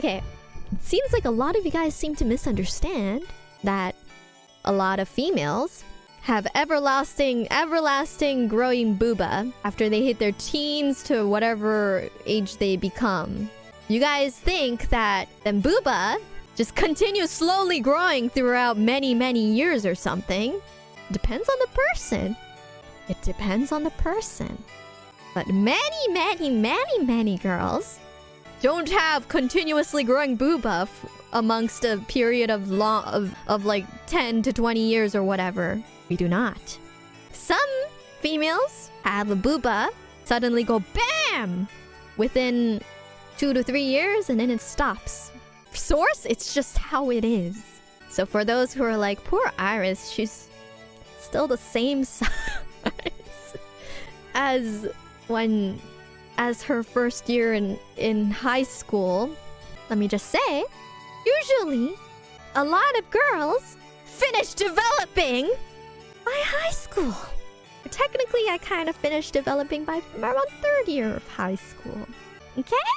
Okay, seems like a lot of you guys seem to misunderstand that a lot of females have everlasting, everlasting growing booba after they hit their teens to whatever age they become. You guys think that them booba just continues slowly growing throughout many, many years or something. Depends on the person. It depends on the person. But many, many, many, many girls don't have continuously growing booba amongst a period of long of, of like 10 to 20 years or whatever. We do not. Some females have a booba suddenly go BAM! Within two to three years and then it stops. Source? It's just how it is. So for those who are like, poor Iris, she's still the same size as when as her first year in in high school. Let me just say, usually a lot of girls finish developing by high school. Technically, I kind of finished developing by around third year of high school. Okay?